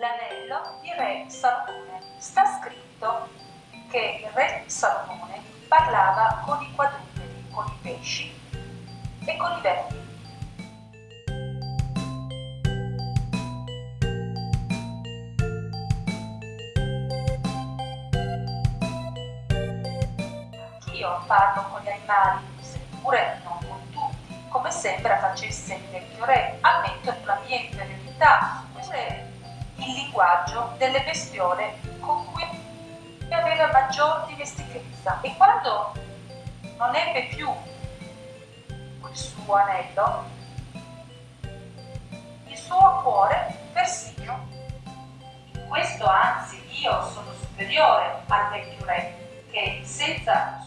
l'anello di re Salomone. Sta scritto che il re Salomone parlava con i quadrupedi, con i pesci e con i vermi. Anch'io parlo con gli animali, seppure non con tutti, come sembra facesse il vecchio re. Ammetto la mia inferiorità, il linguaggio delle bestiole con cui aveva maggior dimestichezza e quando non ebbe più il suo anello, il suo cuore persino. In questo anzi io sono superiore al vecchio re che senza